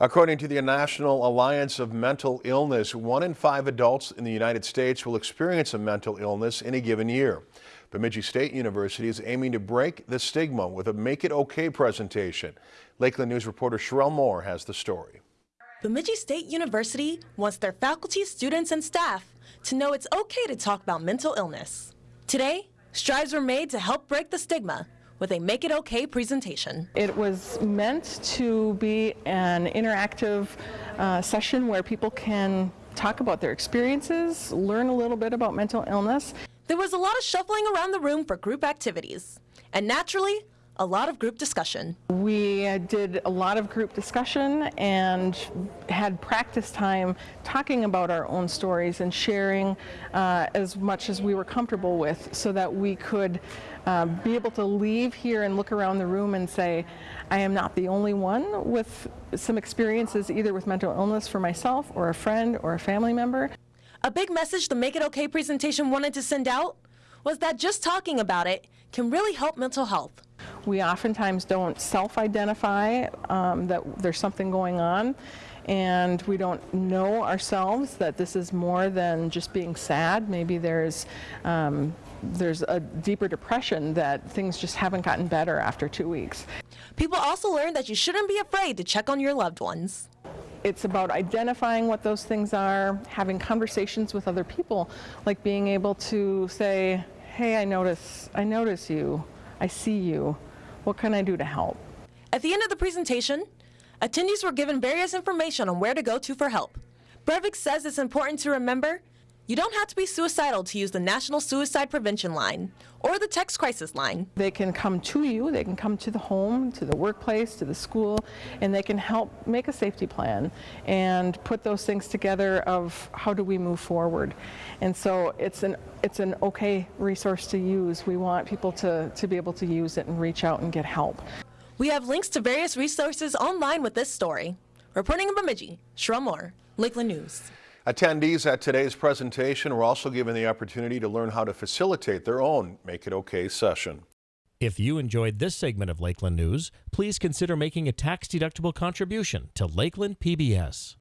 According to the National Alliance of Mental Illness, one in five adults in the United States will experience a mental illness in a given year. Bemidji State University is aiming to break the stigma with a Make It Okay presentation. Lakeland News reporter Sherelle Moore has the story. Bemidji State University wants their faculty, students, and staff to know it's okay to talk about mental illness. Today, strides were made to help break the stigma with a Make It Okay presentation. It was meant to be an interactive uh, session where people can talk about their experiences, learn a little bit about mental illness. There was a lot of shuffling around the room for group activities, and naturally, a lot of group discussion. We did a lot of group discussion and had practice time talking about our own stories and sharing uh, as much as we were comfortable with so that we could uh, be able to leave here and look around the room and say, I am not the only one with some experiences either with mental illness for myself or a friend or a family member. A big message the Make It Okay presentation wanted to send out was that just talking about it can really help mental health. We oftentimes don't self-identify um, that there's something going on and we don't know ourselves that this is more than just being sad. Maybe there's um, there's a deeper depression that things just haven't gotten better after two weeks. People also learn that you shouldn't be afraid to check on your loved ones. It's about identifying what those things are, having conversations with other people, like being able to say, hey, I notice, I notice you, I see you, what can I do to help? At the end of the presentation, attendees were given various information on where to go to for help. Brevik says it's important to remember you don't have to be suicidal to use the National Suicide Prevention Line or the Text Crisis Line. They can come to you, they can come to the home, to the workplace, to the school, and they can help make a safety plan and put those things together of how do we move forward. And so it's an, it's an okay resource to use. We want people to, to be able to use it and reach out and get help. We have links to various resources online with this story. Reporting in Bemidji, Sherelle Moore, Lakeland News. Attendees at today's presentation were also given the opportunity to learn how to facilitate their own Make It Okay session. If you enjoyed this segment of Lakeland News, please consider making a tax-deductible contribution to Lakeland PBS.